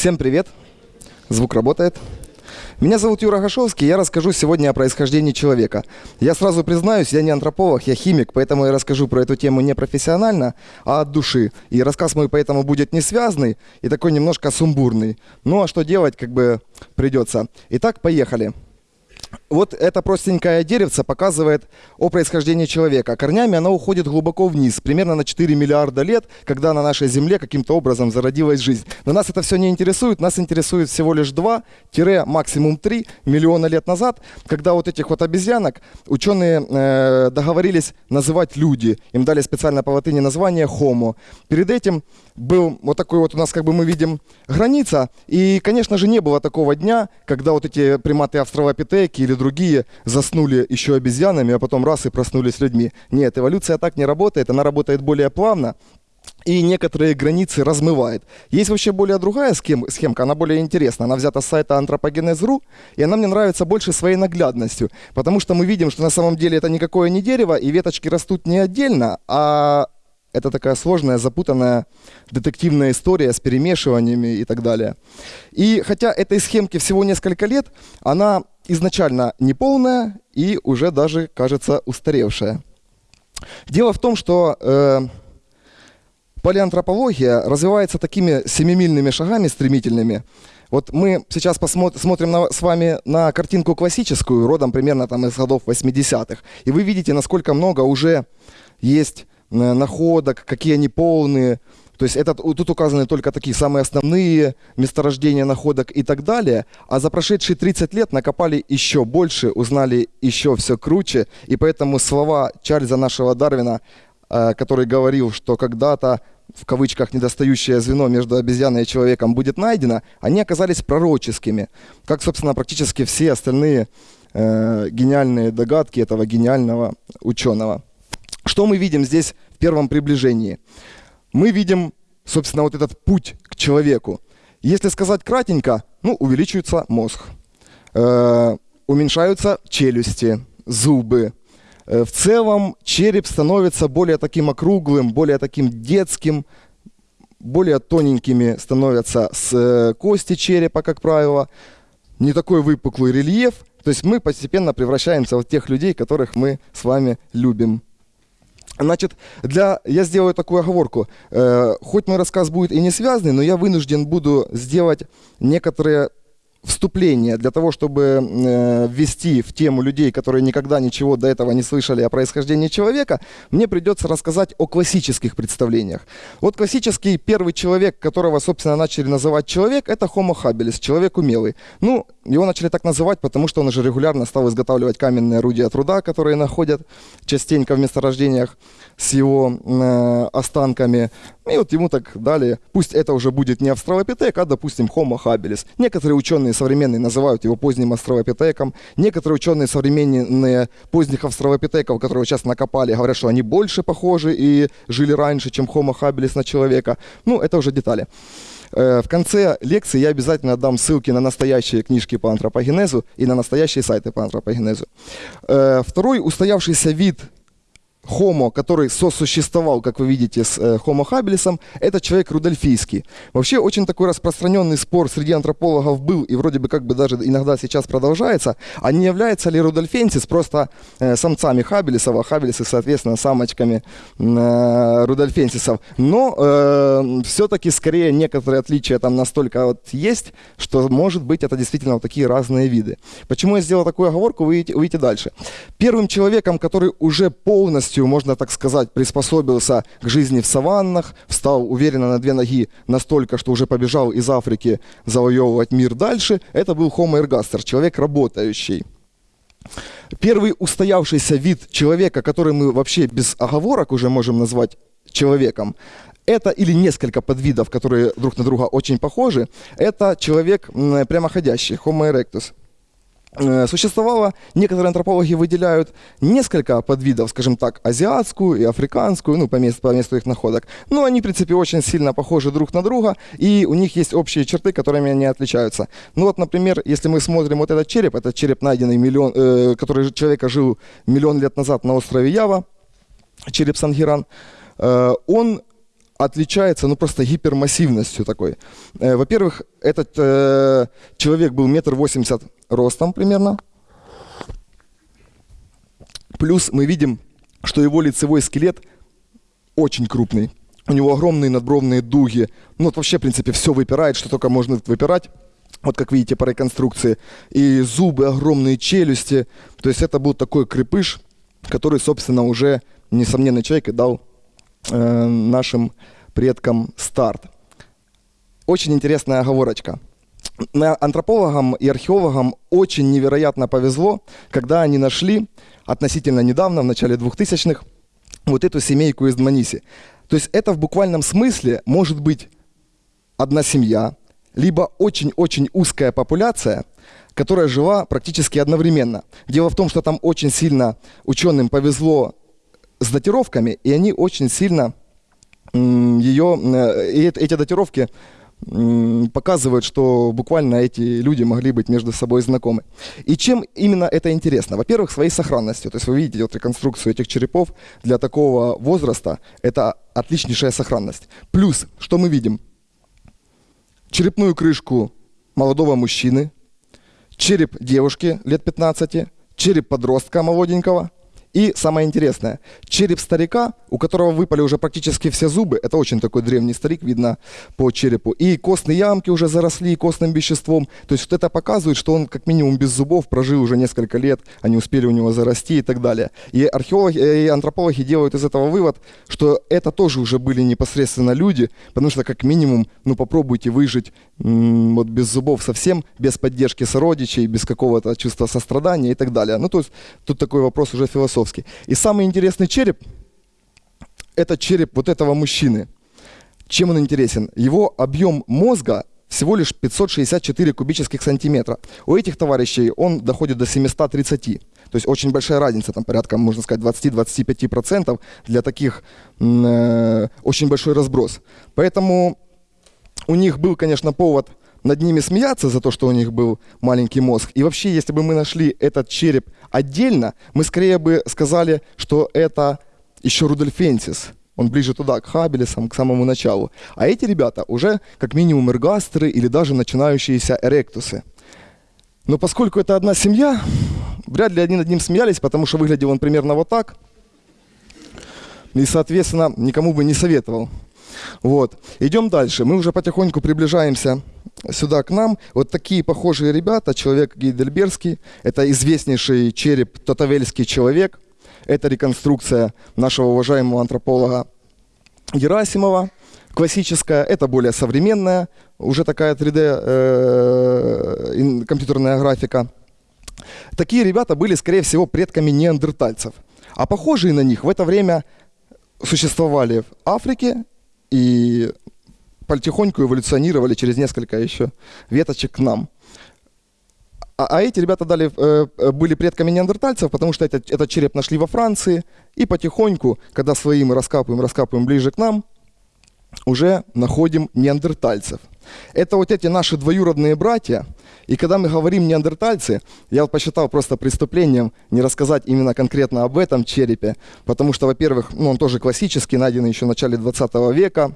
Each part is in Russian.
Всем привет! Звук работает. Меня зовут Юра Гашовский, я расскажу сегодня о происхождении человека. Я сразу признаюсь, я не антрополог, я химик, поэтому я расскажу про эту тему не профессионально, а от души. И рассказ мой поэтому будет не связанный и такой немножко сумбурный. Ну а что делать, как бы придется. Итак, поехали. Вот это простенькое деревце показывает о происхождении человека. Корнями оно уходит глубоко вниз, примерно на 4 миллиарда лет, когда на нашей Земле каким-то образом зародилась жизнь. Но нас это все не интересует, нас интересует всего лишь 2-максимум 3 миллиона лет назад, когда вот этих вот обезьянок ученые э, договорились называть люди. Им дали специально по латыни название Homo. Перед этим был вот такой вот у нас, как бы мы видим, граница. И, конечно же, не было такого дня, когда вот эти приматы австралопитеки или другие заснули еще обезьянами, а потом раз и проснулись людьми. Нет, эволюция так не работает, она работает более плавно и некоторые границы размывает. Есть вообще более другая схем, схемка, она более интересна. Она взята с сайта anthropogenes.ru, и она мне нравится больше своей наглядностью, потому что мы видим, что на самом деле это никакое не дерево, и веточки растут не отдельно, а это такая сложная, запутанная детективная история с перемешиваниями и так далее. И хотя этой схемке всего несколько лет, она изначально неполная и уже даже, кажется, устаревшая. Дело в том, что э, палеантропология развивается такими семимильными шагами стремительными. Вот мы сейчас посмотрим на, с вами на картинку классическую, родом примерно там из годов 80-х, и вы видите, насколько много уже есть находок, какие они полные, то есть это, тут указаны только такие самые основные месторождения находок и так далее. А за прошедшие 30 лет накопали еще больше, узнали еще все круче. И поэтому слова Чарльза нашего Дарвина, э, который говорил, что когда-то в кавычках недостающее звено между обезьяной и человеком будет найдено, они оказались пророческими, как, собственно, практически все остальные э, гениальные догадки этого гениального ученого. Что мы видим здесь в первом приближении? мы видим, собственно, вот этот путь к человеку. Если сказать кратенько, ну, увеличивается мозг, э, уменьшаются челюсти, зубы. Э, в целом череп становится более таким округлым, более таким детским, более тоненькими становятся с э, кости черепа, как правило. Не такой выпуклый рельеф. То есть мы постепенно превращаемся в тех людей, которых мы с вами любим. Значит, для, я сделаю такую оговорку. Э, хоть мой рассказ будет и не связанный, но я вынужден буду сделать некоторые вступление для того, чтобы э, ввести в тему людей, которые никогда ничего до этого не слышали о происхождении человека, мне придется рассказать о классических представлениях. Вот классический первый человек, которого, собственно, начали называть человек, это Homo habilis, человек умелый. Ну, его начали так называть, потому что он уже регулярно стал изготавливать каменные орудия труда, которые находят частенько в месторождениях с его э, останками. И вот ему так дали, пусть это уже будет не австралопитек, а, допустим, Homo habilis. Некоторые ученые современные называют его поздним австралопитеком. Некоторые ученые современные поздних австралопитеков, которые сейчас накопали, говорят, что они больше похожи и жили раньше, чем Homo habilis на человека. Ну, это уже детали. Э, в конце лекции я обязательно дам ссылки на настоящие книжки по антропогенезу и на настоящие сайты по антропогенезу. Э, второй устоявшийся вид Homo, который сосуществовал, как вы видите, с э, Homo habilis, это человек рудольфийский. Вообще очень такой распространенный спор среди антропологов был, и вроде бы как бы даже иногда сейчас продолжается, а не является ли рудольфенсис просто э, самцами хабелисов, а хабелисы, соответственно, самочками э, рудольфенсисов. Но э, все-таки скорее некоторые отличия там настолько вот есть, что может быть это действительно вот такие разные виды. Почему я сделал такую оговорку, вы увидите дальше. Первым человеком, который уже полностью полностью, можно так сказать, приспособился к жизни в саваннах, встал уверенно на две ноги настолько, что уже побежал из Африки завоевывать мир дальше, это был Homo ergaster, человек работающий. Первый устоявшийся вид человека, который мы вообще без оговорок уже можем назвать человеком, это или несколько подвидов, которые друг на друга очень похожи, это человек прямоходящий, Homo erectus. Э, существовало, некоторые антропологи выделяют несколько подвидов, скажем так, азиатскую и африканскую, ну, по месту, по месту их находок. Но они, в принципе, очень сильно похожи друг на друга, и у них есть общие черты, которыми они отличаются. Ну вот, например, если мы смотрим вот этот череп, этот череп, найденный миллион, э, который человека жил миллион лет назад на острове Ява, череп Сангиран, э, он отличается, ну, просто гипермассивностью такой. Э, во-первых, этот э, человек был метр восемьдесят ростом примерно. Плюс мы видим, что его лицевой скелет очень крупный. У него огромные надбровные дуги. Ну, вот вообще, в принципе, все выпирает, что только можно выпирать. Вот как видите по реконструкции. И зубы, огромные челюсти. То есть это был такой крепыш, который, собственно, уже несомненный человек и дал э, нашим предкам старт. Очень интересная оговорочка. Антропологам и археологам очень невероятно повезло, когда они нашли относительно недавно, в начале 2000-х, вот эту семейку из Дманиси. То есть это в буквальном смысле может быть одна семья, либо очень-очень узкая популяция, которая жила практически одновременно. Дело в том, что там очень сильно ученым повезло с датировками, и они очень сильно ее, э, и эти датировки показывают, что буквально эти люди могли быть между собой знакомы. И чем именно это интересно? Во-первых, своей сохранностью. То есть вы видите вот реконструкцию этих черепов для такого возраста. Это отличнейшая сохранность. Плюс, что мы видим? Черепную крышку молодого мужчины, череп девушки лет 15, череп подростка молоденького – и самое интересное, череп старика, у которого выпали уже практически все зубы, это очень такой древний старик, видно по черепу, и костные ямки уже заросли костным веществом. То есть вот это показывает, что он как минимум без зубов прожил уже несколько лет, они успели у него зарасти и так далее. И археологи, э, и антропологи делают из этого вывод, что это тоже уже были непосредственно люди, потому что как минимум, ну попробуйте выжить вот без зубов совсем, без поддержки сородичей, без какого-то чувства сострадания и так далее. Ну то есть тут такой вопрос уже философский. И самый интересный череп – это череп вот этого мужчины. Чем он интересен? Его объем мозга всего лишь 564 кубических сантиметра. У этих товарищей он доходит до 730. То есть очень большая разница, там порядка, можно сказать, 20-25% для таких э, очень большой разброс. Поэтому у них был, конечно, повод над ними смеяться за то, что у них был маленький мозг. И вообще, если бы мы нашли этот череп отдельно, мы скорее бы сказали, что это еще Рудольфенсис. Он ближе туда, к Хабелесам, к самому началу. А эти ребята уже как минимум эргастеры или даже начинающиеся эректусы. Но поскольку это одна семья, вряд ли они над ним смеялись, потому что выглядел он примерно вот так. И, соответственно, никому бы не советовал. Вот. Идем дальше. Мы уже потихоньку приближаемся сюда к нам. Вот такие похожие ребята, человек Гейдельбергский, это известнейший череп Татавельский человек, это реконструкция нашего уважаемого антрополога Герасимова, классическая, это более современная, уже такая 3D э, компьютерная графика. Такие ребята были, скорее всего, предками неандертальцев. А похожие на них в это время существовали в Африке и потихоньку эволюционировали через несколько еще веточек к нам. А, а эти ребята дали, э, э, были предками неандертальцев, потому что этот, этот череп нашли во Франции, и потихоньку, когда свои мы раскапываем, раскапываем ближе к нам, уже находим неандертальцев. Это вот эти наши двоюродные братья, и когда мы говорим неандертальцы, я вот посчитал просто преступлением не рассказать именно конкретно об этом черепе, потому что, во-первых, ну, он тоже классический, найденный еще в начале 20 века,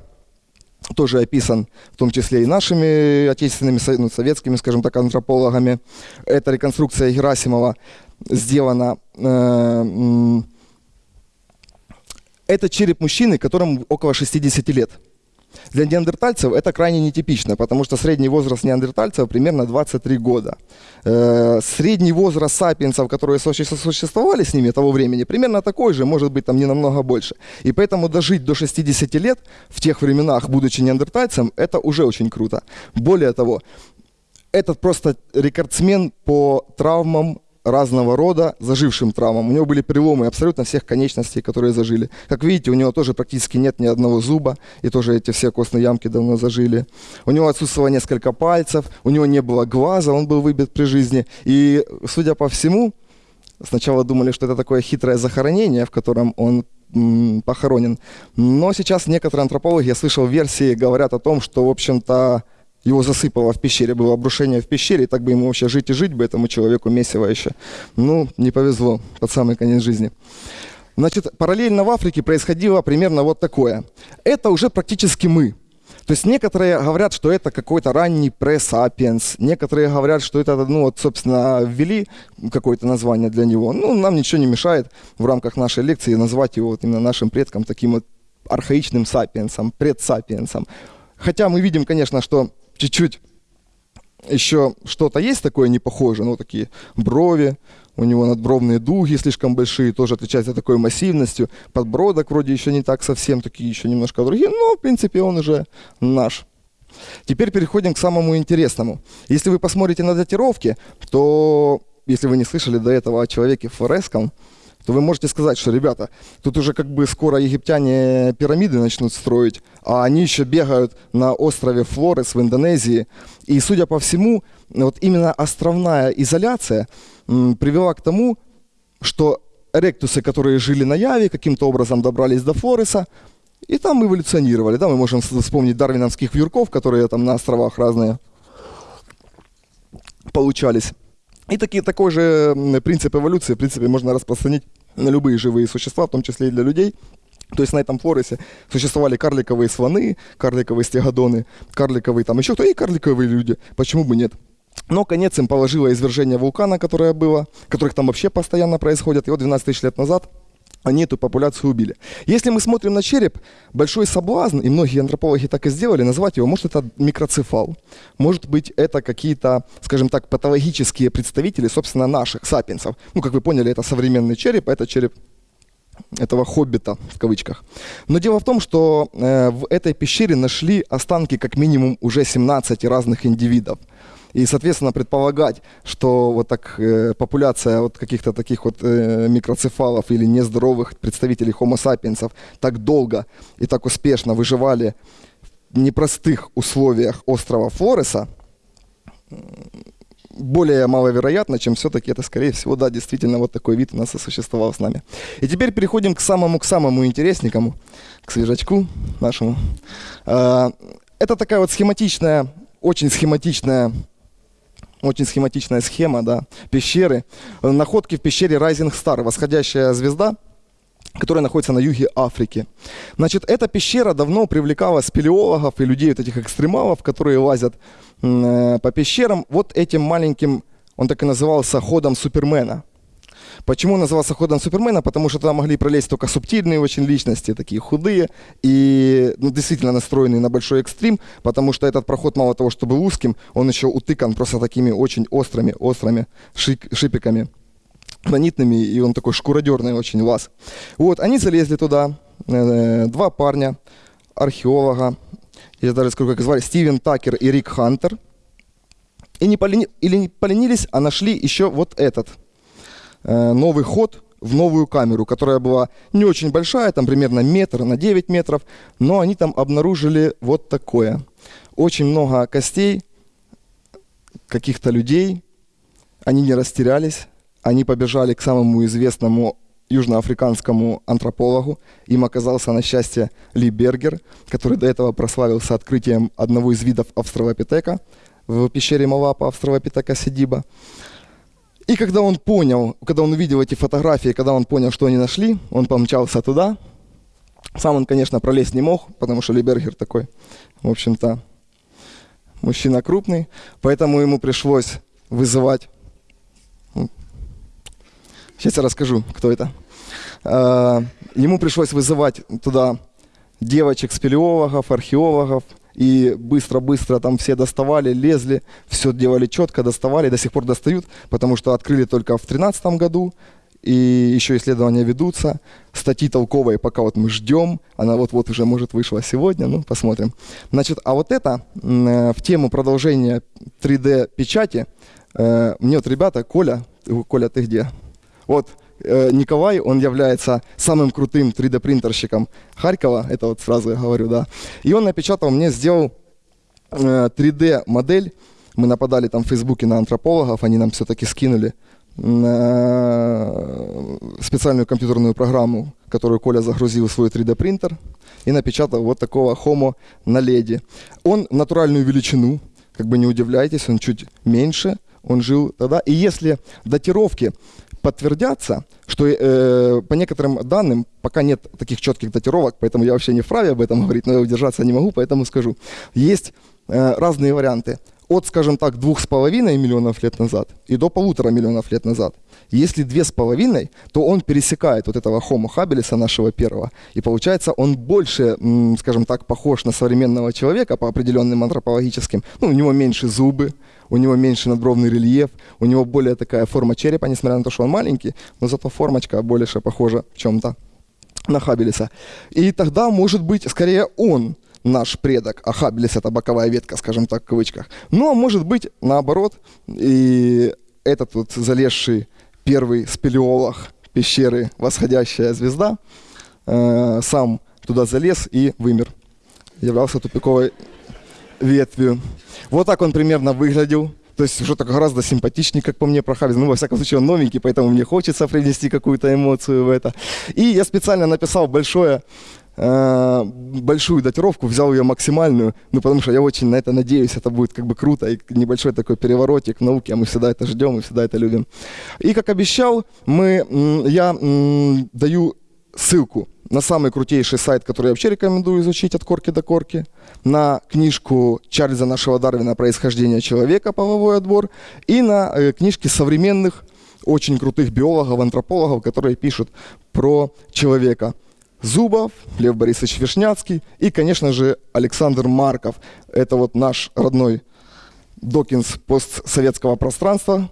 тоже описан в том числе и нашими отечественными, ну, советскими, скажем так, антропологами. Эта реконструкция Герасимова сделана. Э, это череп мужчины, которому около 60 лет. Для неандертальцев это крайне нетипично, потому что средний возраст неандертальцев примерно 23 года. Э, средний возраст сапиенсов, которые существовали с ними того времени, примерно такой же, может быть там не намного больше. И поэтому дожить до 60 лет в тех временах, будучи неандертальцем, это уже очень круто. Более того, этот просто рекордсмен по травмам разного рода зажившим травмам. У него были переломы абсолютно всех конечностей, которые зажили. Как видите, у него тоже практически нет ни одного зуба, и тоже эти все костные ямки давно зажили. У него отсутствовало несколько пальцев, у него не было глаза, он был выбит при жизни. И, судя по всему, сначала думали, что это такое хитрое захоронение, в котором он похоронен. Но сейчас некоторые антропологи, я слышал версии, говорят о том, что, в общем-то, его засыпало в пещере, было обрушение в пещере, и так бы ему вообще жить и жить бы этому человеку месиво еще. Ну, не повезло под самый конец жизни. Значит, параллельно в Африке происходило примерно вот такое. Это уже практически мы. То есть некоторые говорят, что это какой-то ранний пресс-апиенс, некоторые говорят, что это, ну вот, собственно, ввели какое-то название для него. Ну, нам ничего не мешает в рамках нашей лекции назвать его вот именно нашим предком таким вот архаичным сапиенсом, предсапиенсом. Хотя мы видим, конечно, что чуть-чуть еще что-то есть такое непохожее, ну, такие брови, у него надбровные дуги слишком большие, тоже отличаются такой массивностью. Подбородок вроде еще не так совсем, такие еще немножко другие, но, в принципе, он уже наш. Теперь переходим к самому интересному. Если вы посмотрите на датировки, то, если вы не слышали до этого о человеке Фореском, то вы можете сказать, что, ребята, тут уже как бы скоро египтяне пирамиды начнут строить, а они еще бегают на острове Флорес в Индонезии. И, судя по всему, вот именно островная изоляция привела к тому, что ректусы, которые жили на Яве, каким-то образом добрались до Флореса, и там эволюционировали. Да, мы можем вспомнить дарвиновских вьюрков, которые там на островах разные получались. И такие, такой же принцип эволюции, в принципе, можно распространить на любые живые существа, в том числе и для людей. То есть на этом флоресе существовали карликовые слоны, карликовые стегодоны, карликовые там еще кто, и карликовые люди. Почему бы нет? Но конец им положило извержение вулкана, которое было, которых там вообще постоянно происходят. И вот 12 тысяч лет назад они эту популяцию убили. Если мы смотрим на череп, большой соблазн, и многие антропологи так и сделали, назвать его, может, это микроцефал, может быть, это какие-то, скажем так, патологические представители, собственно, наших сапиенсов. Ну, как вы поняли, это современный череп, это череп этого хоббита, в кавычках. Но дело в том, что э, в этой пещере нашли останки как минимум уже 17 разных индивидов. И, соответственно, предполагать, что вот так э, популяция вот каких-то таких вот э, микроцефалов или нездоровых представителей homo sapiens так долго и так успешно выживали в непростых условиях острова Флореса, более маловероятно, чем все-таки это, скорее всего, да, действительно, вот такой вид у нас и существовал с нами. И теперь переходим к самому, к самому интересненькому, к свежачку нашему. А, это такая вот схематичная, очень схематичная очень схематичная схема, да, пещеры. Находки в пещере Rising Star, восходящая звезда, которая находится на юге Африки. Значит, эта пещера давно привлекала спелеологов и людей, вот этих экстремалов, которые лазят э, по пещерам, вот этим маленьким, он так и назывался, ходом Супермена – Почему он назывался ходом Супермена? Потому что туда могли пролезть только субтильные очень личности, такие худые и ну, действительно настроенные на большой экстрим, потому что этот проход мало того, чтобы узким, он еще утыкан просто такими очень острыми, острыми шипиками гранитными, и он такой шкуродерный очень лаз. Вот, они залезли туда, э, два парня, археолога, я даже скажу, как звали, Стивен Такер и Рик Хантер, и не, полени... или не поленились, а нашли еще вот этот – Э, новый ход в новую камеру, которая была не очень большая, там примерно метр на 9 метров, но они там обнаружили вот такое. Очень много костей каких-то людей, они не растерялись, они побежали к самому известному южноафриканскому антропологу. Им оказался, на счастье, Ли Бергер, который до этого прославился открытием одного из видов австралопитека в пещере Малапа, австралопитека Сидиба. И когда он понял, когда он увидел эти фотографии, когда он понял, что они нашли, он помчался туда. Сам он, конечно, пролезть не мог, потому что Либергер такой, в общем-то, мужчина крупный. Поэтому ему пришлось вызывать... Сейчас я расскажу, кто это. А, ему пришлось вызывать туда девочек-спелеологов, археологов, и быстро-быстро там все доставали, лезли, все делали четко, доставали, до сих пор достают, потому что открыли только в 2013 году, и еще исследования ведутся. Статьи толковые пока вот мы ждем, она вот-вот уже, может, вышла сегодня, ну, посмотрим. Значит, а вот это э, в тему продолжения 3D-печати, э, мне вот ребята, Коля, Коля, ты где? Вот, Э, Николай, он является самым крутым 3D-принтерщиком Харькова, это вот сразу я говорю, да. И он напечатал, мне сделал 3D-модель, э, мы нападали там в Фейсбуке на антропологов, они нам все-таки скинули специальную компьютерную программу, которую Коля загрузил в свой 3D-принтер и напечатал вот такого хомо на леди. Он натуральную величину, как бы не удивляйтесь, он чуть меньше, он жил тогда. И если датировки подтвердятся, что э, по некоторым данным пока нет таких четких датировок, поэтому я вообще не вправе об этом говорить, но я удержаться не могу, поэтому скажу. Есть э, разные варианты. От, скажем так, двух с половиной миллионов лет назад и до полутора миллионов лет назад. Если две с половиной, то он пересекает вот этого Homo habilis нашего первого. И получается, он больше, скажем так, похож на современного человека по определенным антропологическим. Ну, у него меньше зубы, у него меньше надбровный рельеф, у него более такая форма черепа, несмотря на то, что он маленький, но зато формочка больше похожа в чем-то на Хаббелиса. И тогда, может быть, скорее он наш предок, а Хаббелис это боковая ветка, скажем так, в кавычках. А может быть, наоборот, и этот вот залезший первый спелеолог пещеры «Восходящая звезда» э, сам туда залез и вымер. Являлся тупиковой ветвью. Вот так он примерно выглядел. То есть уже так гораздо симпатичнее, как по мне, Прохавец. Ну, во всяком случае, он новенький, поэтому мне хочется привнести какую-то эмоцию в это. И я специально написал большое большую датировку, взял ее максимальную, ну, потому что я очень на это надеюсь, это будет как бы круто, и небольшой такой переворотик в науке, а мы всегда это ждем, мы всегда это любим. И, как обещал, мы, я даю ссылку на самый крутейший сайт, который я вообще рекомендую изучить от корки до корки, на книжку Чарльза нашего Дарвина «Происхождение человека. Половой отбор» и на э, книжки современных очень крутых биологов, антропологов, которые пишут про человека. Зубов, Лев Борисович Вишняцкий и, конечно же, Александр Марков. Это вот наш родной Докинс постсоветского пространства.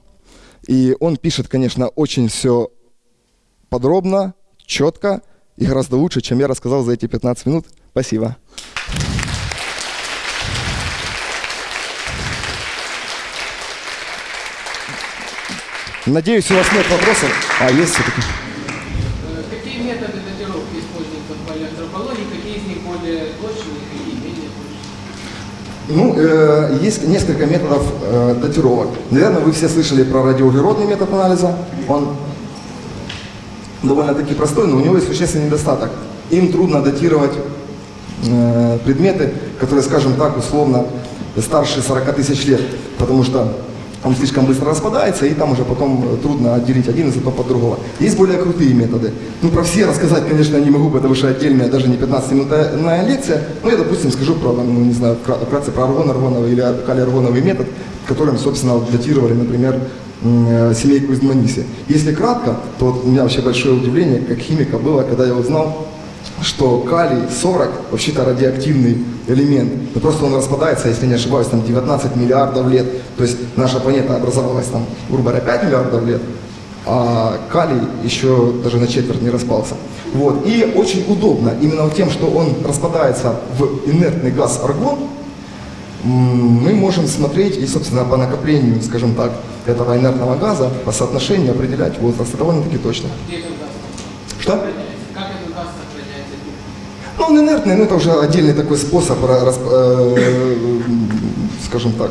И он пишет, конечно, очень все подробно, четко и гораздо лучше, чем я рассказал за эти 15 минут. Спасибо. Надеюсь, у вас нет вопросов. А, есть все-таки. Какие методы датировки используются в палеоантропологии? Какие из них более точные, какие менее точные? Ну, э, есть несколько методов э, датировок. Наверное, вы все слышали про радиоуглеродный метод анализа. Он довольно-таки простой, но у него есть существенный недостаток. Им трудно датировать э, предметы, которые, скажем так, условно старше 40 тысяч лет, потому что он слишком быстро распадается, и там уже потом трудно отделить один из этого от другого. Есть более крутые методы. Ну, про все рассказать, конечно, не могу, потому что отдельная, даже не 15-минутная лекция. Но я, допустим, скажу про, ну, не знаю, вкратце про аргон-аргоновый или калий-аргоновый метод, которым, собственно, датировали, например, Э, семейку из Маниси. Если кратко, то вот у меня вообще большое удивление, как химика было, когда я узнал, что калий-40 вообще-то радиоактивный элемент. Но просто он распадается, если не ошибаюсь, там 19 миллиардов лет. То есть наша планета образовалась там, грубо говоря, 5 миллиардов лет, а калий еще даже на четверть не распался. Вот. И очень удобно именно тем, что он распадается в инертный газ аргон, мы можем смотреть и, собственно, по накоплению, скажем так, этого инертного газа, по соотношению определять возраст довольно-таки точно. Газ? Что? Как этот газ сохраняется? Ну, он инертный, но это уже отдельный такой способ, э, скажем так,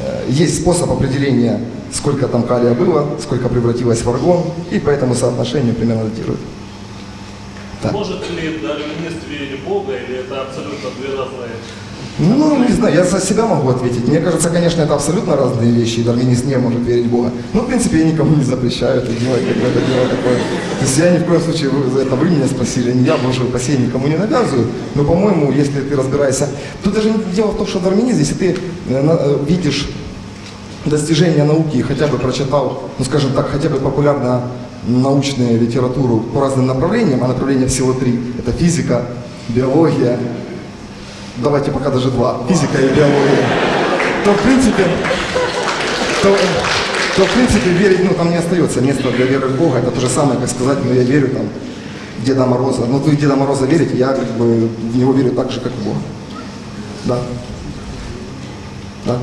э, есть способ определения, сколько там калия было, сколько превратилось в аргон, и по этому соотношению примерно датируют. Да. Может ли дарвинист верить Бога, или это абсолютно две разные ну, не знаю, я за себя могу ответить. Мне кажется, конечно, это абсолютно разные вещи, и дарвинист не может верить в Бога. Но, в принципе, я никому не запрещаю это делать, как бы это дело такое. То есть я ни в коем случае, вы, это вы меня спросили, я, боже упаси, никому не навязываю. Но, по-моему, если ты разбираешься... Тут даже не дело в том, что дарвинист, если ты э, э, видишь достижения науки и хотя бы прочитал, ну, скажем так, хотя бы популярно научную литературу по разным направлениям, а направления всего три. Это физика, биология давайте пока даже два, физика и биология, то в принципе, то, то в принципе верить, ну там не остается места для веры в Бога, это то же самое, как сказать, ну я верю там в Деда Мороза, ну вы в Деда Мороза верите, я как бы в него верю так же, как в Бога. Да. Да.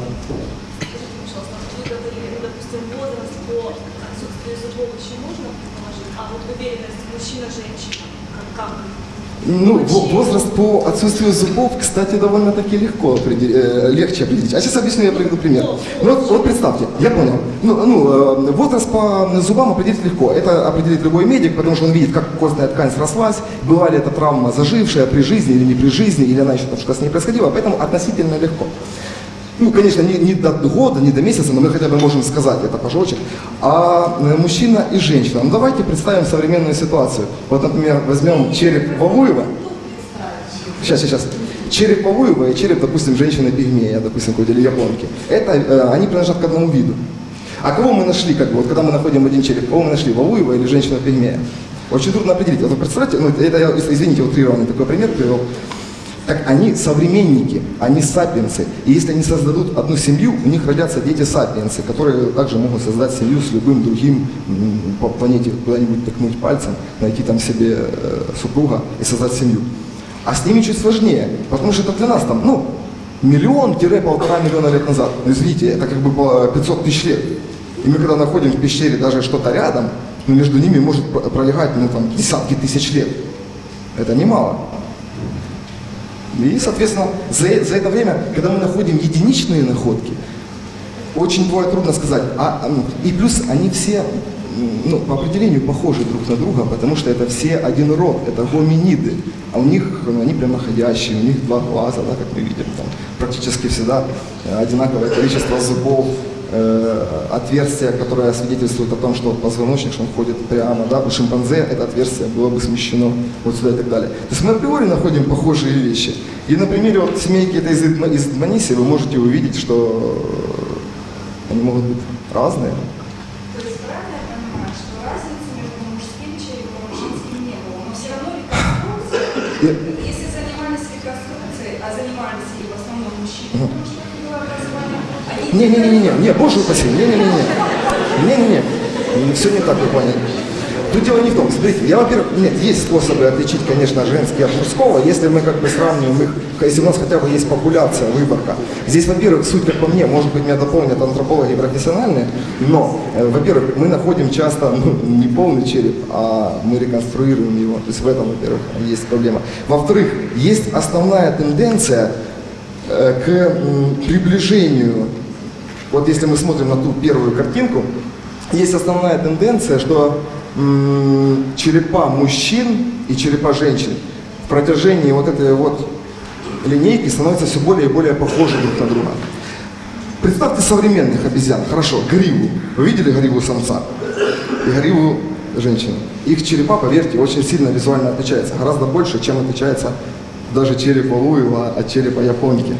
А мужчина-женщина, как, как ну, возраст по отсутствию зубов, кстати, довольно-таки легко определить, э, легче определить. А сейчас объясню, я приведу пример. Ну, вот, вот представьте, я понял. Ну, ну, э, возраст по зубам определить легко. Это определит любой медик, потому что он видит, как костная ткань срослась, была ли эта травма зажившая при жизни или не при жизни, или она еще там что-то с ней происходило, поэтому относительно легко. Ну, конечно, не, не до года, не до месяца, но мы хотя бы можем сказать это пожочек. А э, мужчина и женщина. Ну, давайте представим современную ситуацию. Вот, например, возьмем череп Вавуева. Сейчас, сейчас. Череп Вавуева и череп, допустим, женщины-пигмея, допустим, какой-то или японки. Это, э, они принадлежат к одному виду. А кого мы нашли, как бы, вот когда мы находим один череп, кого мы нашли, Вавуева или женщину-пигмея? Очень трудно определить. Вот вы представляете, ну, это я, извините, утрированный такой пример привел. Так они современники, они сапиенсы. И если они создадут одну семью, у них родятся дети сапиенсы, которые также могут создать семью с любым другим по планете, куда-нибудь тыкнуть пальцем, найти там себе э, супруга и создать семью. А с ними чуть сложнее, потому что это для нас там, ну, миллион-полтора миллиона лет назад. Ну, извините, это как бы по 500 тысяч лет. И мы когда находим в пещере даже что-то рядом, ну, между ними может про- пролегать, ну, там, десятки тысяч лет. Это немало. И, соответственно, за, за это время, когда мы находим единичные находки, очень бывает трудно сказать. А, а, ну, и плюс они все ну, по определению похожи друг на друга, потому что это все один род, это гоминиды. А у них, ну, они прямоходящие, у них два глаза, да, как мы видим, там, практически всегда одинаковое количество зубов, э, отверстие, которое свидетельствует о том, что позвоночник, что он ходит прямо, да, у шимпанзе это отверстие было бы смещено вот сюда и так далее. То есть мы априори находим похожие вещи. И на примере вот семейки этой из, из Дманиси вы можете увидеть, что э, они могут быть разные. То есть они Не-не-не-не, не, боже упаси, не-не-не-не. Не-не-не, все не так, вы поняли. Тут дело не в том, смотрите, я, во-первых, нет, есть способы отличить, конечно, женский от мужского, если мы как бы сравниваем их, если у нас хотя бы есть популяция, выборка. Здесь, во-первых, суть, как по мне, может быть, меня дополнят антропологи профессиональные, но, э, во-первых, мы находим часто ну, не полный череп, а мы реконструируем его, то есть в этом, во-первых, есть проблема. Во-вторых, есть основная тенденция э, к м, приближению вот если мы смотрим на ту первую картинку, есть основная тенденция, что черепа мужчин и черепа женщин в протяжении вот этой вот линейки становятся все более и более похожи друг на друга. Представьте современных обезьян, хорошо, гриву. Вы видели гриву самца и гриву женщины? Их черепа, поверьте, очень сильно визуально отличаются, гораздо больше, чем отличается даже череп Луева от черепа японки.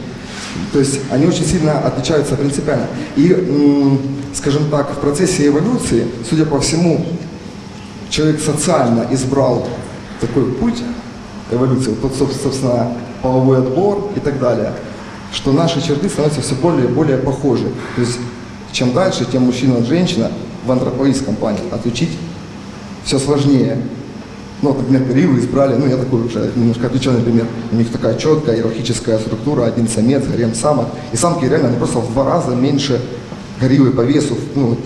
То есть они очень сильно отличаются принципиально. И, скажем так, в процессе эволюции, судя по всему, человек социально избрал такой путь эволюции, вот тот, соб- собственно, половой отбор и так далее, что наши черты становятся все более и более похожи. То есть чем дальше, тем мужчина от женщина в антропологическом плане отличить все сложнее. Ну, вот, например, гориллы избрали, ну, я такой уже немножко отвлеченный пример. У них такая четкая иерархическая структура, один самец, гарем самок. И самки реально они просто в два раза меньше гориллы по весу, ну, вот,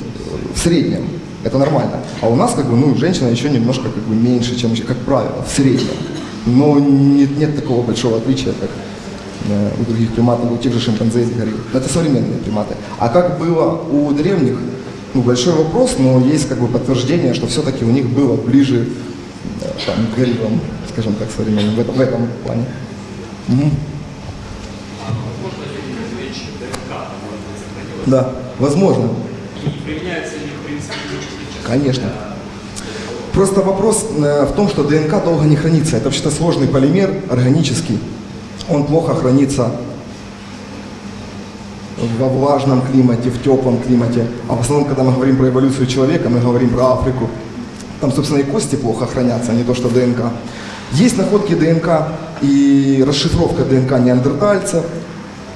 в среднем. Это нормально. А у нас, как бы, ну, женщина еще немножко, как бы, меньше, чем, как правило, в среднем. Но нет, нет такого большого отличия, как э, у других приматов, у тех же шимпанзе и горилл. Это современные приматы. А как было у древних, ну, большой вопрос, но есть как бы подтверждение, что все-таки у них было ближе там, гориллам, скажем так, современным, в этом, в этом плане. Мгм. Да, возможно. Конечно. Просто вопрос э, в том, что ДНК долго не хранится. Это вообще-то сложный полимер, органический. Он плохо хранится во влажном климате, в теплом климате. А в основном, когда мы говорим про эволюцию человека, мы говорим про Африку. Там, собственно, и кости плохо хранятся, а не то, что ДНК. Есть находки ДНК и расшифровка ДНК неандертальцев,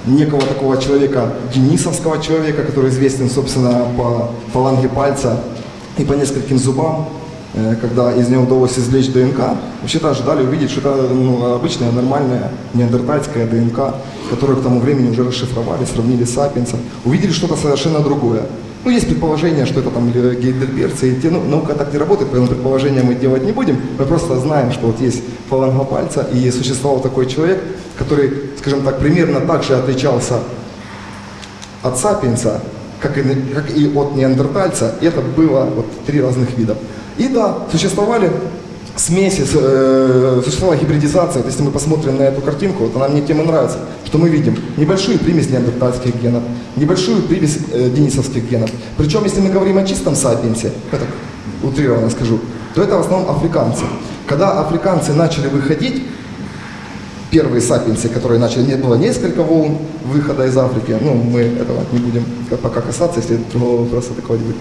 некого такого человека, денисовского человека, который известен, собственно, по фаланге пальца и по нескольким зубам, когда из него удалось извлечь ДНК, вообще-то ожидали увидеть, что это ну, обычная нормальная неандертальская ДНК, которую к тому времени уже расшифровали, сравнили с сапиенсом, увидели что-то совершенно другое. Ну, есть предположение, что это там гейдельберцы, и те, ну, наука так не работает, поэтому предположения мы делать не будем. Мы просто знаем, что вот есть фаланга пальца, и существовал такой человек, который, скажем так, примерно так же отличался от сапиенса, как и, как и от неандертальца, и это было вот три разных вида. И да, существовали смеси, э, существовала гибридизация. Вот если мы посмотрим на эту картинку, вот она мне тем и нравится, что мы видим небольшую примесь неандертальских генов, небольшую примесь э, денисовских генов. Причем, если мы говорим о чистом сапиенсе, так утрированно скажу, то это в основном африканцы. Когда африканцы начали выходить, первые сапиенсы, которые начали, не было несколько волн выхода из Африки, ну, мы этого не будем ка- пока касаться, если другого вопроса такого не будет.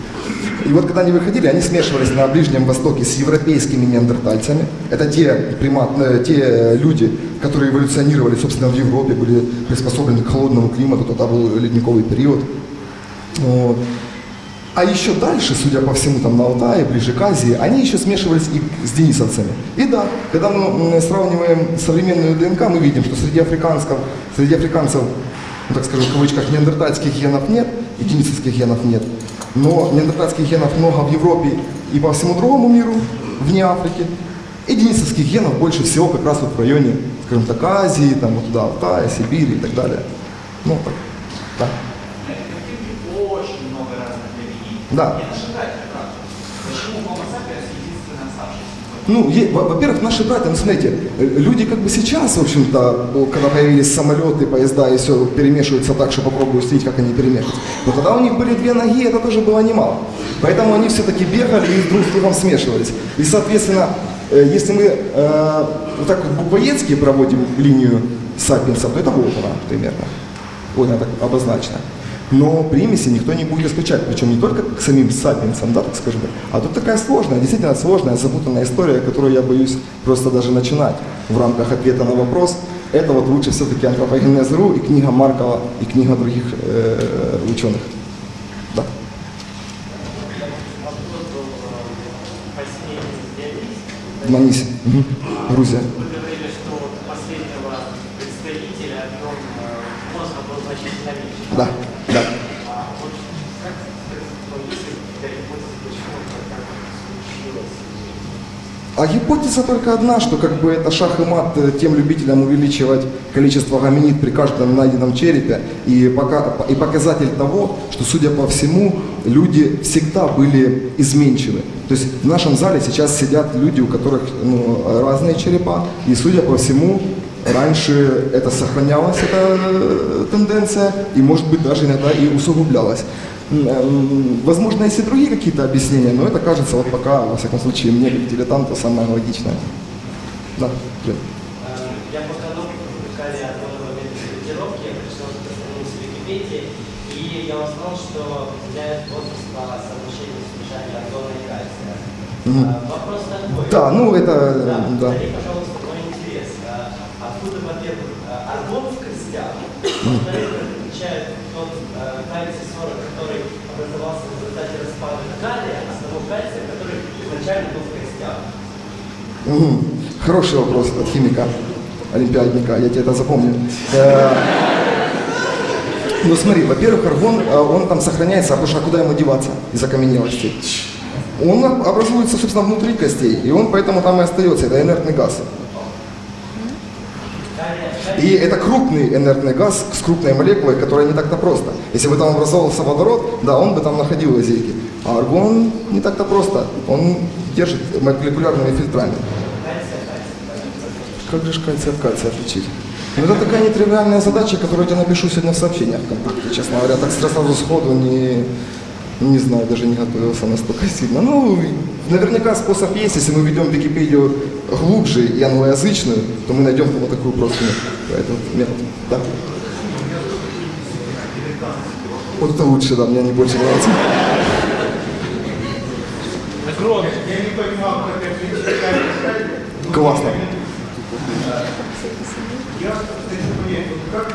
И вот когда они выходили, они смешивались на Ближнем Востоке с европейскими неандертальцами. Это те, примат, э, те люди, которые эволюционировали, собственно, в Европе, были приспособлены к холодному климату, тогда был ледниковый период. Вот. А еще дальше, судя по всему, там на Алтае, ближе к Азии, они еще смешивались и с денисовцами. И да, когда мы сравниваем современную ДНК, мы видим, что среди африканцев, среди африканцев, ну, так скажем, в кавычках, неандертальских генов нет и денисовских генов нет. Но неандертальских генов много в Европе и по всему другому миру, вне Африки. И денисовских генов больше всего как раз вот в районе, скажем так, Азии, там вот туда, Алтая, Сибири и так далее. Ну, так, да. Очень много разных религий. Да. Не наши братья, правда. Почему Homo sapiens единственный оставшийся? Ну, во-первых, наши братья, ну, смотрите, э, люди как бы сейчас, в общем-то, когда появились самолеты, поезда и все перемешиваются так, что попробую следить, как они перемешиваются. Но тогда у них были две ноги, это тоже было немало. Поэтому они все-таки бегали и друг с другом смешивались. И, соответственно, э, если мы э, вот так вот буквоедски проводим линию сапиенсов, то это вот она примерно. Вот она так обозначена. Но примеси никто не будет исключать, причем не только к самим сапиенсам, да, так скажем, а тут такая сложная, действительно сложная, запутанная история, которую я боюсь просто даже начинать в рамках ответа на вопрос. Это вот лучше все-таки антропогенез.ру и книга Маркова, и книга других э, ученых. Да. В Манисе, Мгм. Грузия. Вы говорили, что вот у последнего представителя объем э, мозга был значительно меньше. Да, да. А вот как ну, есть ли какая-то гипотеза, почему так случилось? А гипотеза только одна, что как бы это шах и мат э, тем любителям увеличивать количество гоминид при каждом найденном черепе и, пока, и показатель того, что, судя по всему, люди всегда были изменчивы. То есть в нашем зале сейчас сидят люди, у которых ну, разные черепа, и, судя по всему, раньше это сохранялась, эта э, тенденция, и, может быть, даже иногда и усугублялась. Эм, Возможно, есть и другие какие-то объяснения, но это кажется вот пока, во всяком случае, мне как дилетанту самое логичное. Да. Э, Я привлекали от нового метода корректировки, я пришел к странице Википедии, и я узнал, что определяет возраст по соотношению озона и кальция. Э, Вопрос такой. Да, ну это, Да, да. повтори, пожалуйста, мой интерес. А, Откуда, во-первых, а, аргон в костях, во-вторых, отличает тот а, кальций-40, который образовался в результате распада калия, от того кальция, который изначально был в костях. Мгм. Хороший вопрос от химика, олимпиадника, я тебе это запомню. Э, Ну смотри, во-первых, аргон, э, он там сохраняется, а потому что а куда ему деваться из окаменелости? Он об- образуется, собственно, внутри костей, и он поэтому там и остается, это инертный газ. И это крупный инертный газ с крупной молекулой, которая не так-то просто. Если бы там образовался водород, да, он бы там находил лазейки. А аргон не так-то просто. Он держит молекулярными фильтрами. Как же кальций от кальция отличить? Ну, это такая нетривиальная задача, которую я напишу сегодня в сообщениях честно говоря. Так сразу сходу не, не знаю, даже не готовился настолько сильно. Ну, наверняка способ есть, если мы ведем Википедию глубже и англоязычную, то мы найдем вот такую простую этот метод. Да. Вот это лучше, да, мне больше не как это Классно. Я хочу понять, как, э,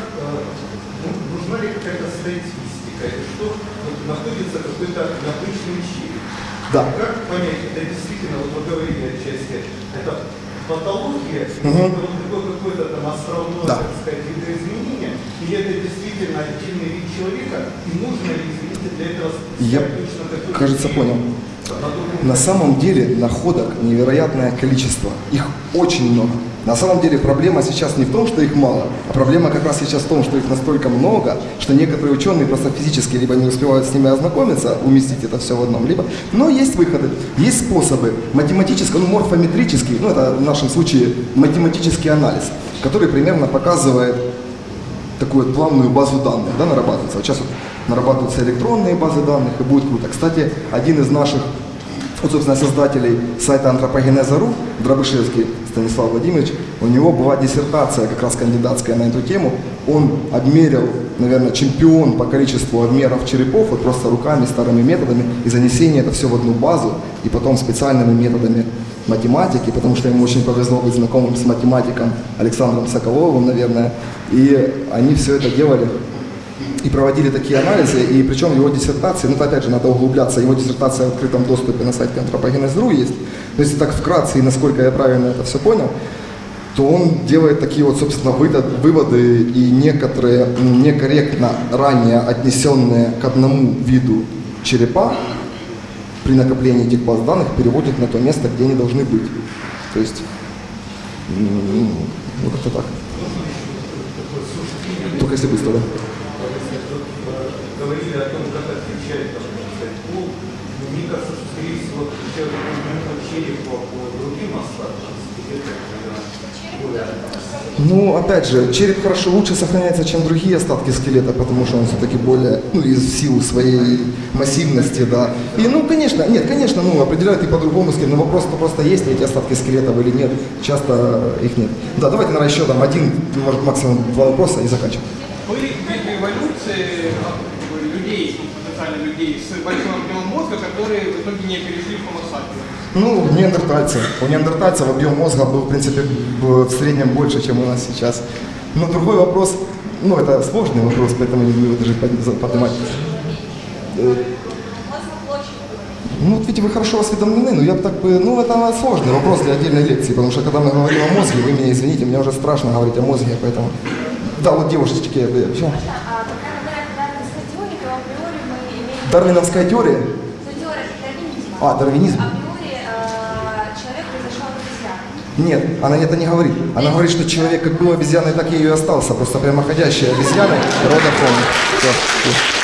ну, нужна ли какая-то статистика, что находится какой-то научный чип? Да. Как понять, это действительно, вот вы говорили отчасти, это патология, Мгм. это вот какое-то там островное, Да. так сказать, видоизменение, или это действительно отдельный вид человека, и нужно ли, извините, для этого Я, точно кажется, понял. На самом деле находок невероятное количество. Их очень много. На самом деле проблема сейчас не в том, что их мало, а проблема как раз сейчас в том, что их настолько много, что некоторые ученые просто физически либо не успевают с ними ознакомиться, уместить это все в одном, либо... Но есть выходы, есть способы математического, ну, морфометрический, ну, это в нашем случае математический анализ, который примерно показывает такую плавную базу данных, да, нарабатывается. Вот сейчас вот нарабатываются электронные базы данных, и будет круто. Кстати, один из наших, вот, собственно, создателей сайта антропогенеза.ру, Дробышевский Станислав Владимирович, у него была диссертация как раз кандидатская на эту тему. Он обмерил, наверное, чемпион по количеству обмеров черепов, вот просто руками, старыми методами, и занесение это все в одну базу, и потом специальными методами математики, потому что ему очень повезло быть знакомым с математиком Александром Соколовым, наверное, и они все это делали и проводили такие анализы, и причем его диссертации, ну опять же надо углубляться, его диссертация в открытом доступе на сайте антропогенез.ру есть, то есть так вкратце и насколько я правильно это все понял, то он делает такие вот, собственно, выводы и некоторые некорректно ранее отнесенные к одному виду черепа при накоплении этих баз данных переводит на то место, где они должны быть. То есть, ну как-то так. Только если быстро, да? Говорили о том, как отличать, там, можно сказать, пол, мне кажется, что, скорее всего, отличают именно черепа по другим остаткам Ну, опять же, череп хорошо лучше сохраняется, чем другие остатки скелета, потому что он все-таки более, ну, из силы своей массивности, да. И, ну, конечно, нет, конечно, ну, определяют и по-другому скелет, но вопрос -то просто есть ли эти остатки скелетов или нет, часто их нет. Да, давайте, наверное, еще там один, может, максимум два вопроса и заканчиваем. Были виды эволюции а, людей, потенциально людей с большим объемом мозга, которые в итоге не перешли в Homo. Ну, неандертальцы. У неандертальцев объем мозга был, в принципе, в среднем больше, чем у нас сейчас. Но другой вопрос, ну, это сложный вопрос, поэтому не буду даже поднимать. Э, Ну, вот видите, вы хорошо осведомлены, но я бы так бы, ну, это сложный вопрос для отдельной лекции, потому что когда мы говорим о мозге, вы меня извините, мне уже страшно говорить о мозге, поэтому... Да, вот девушечки, я бы... всё. А когда мы говорим о дарвинской теории, то априори мы имеем... Дарвиновская теория? Ну, теория дарвинизма. А, дарвинизм. Априори э, человек произошел от обезьяны. Нет, она это не говорит. Она говорит, что человек как был обезьяной, так и и остался. Просто прямоходящая обезьяна рода всё.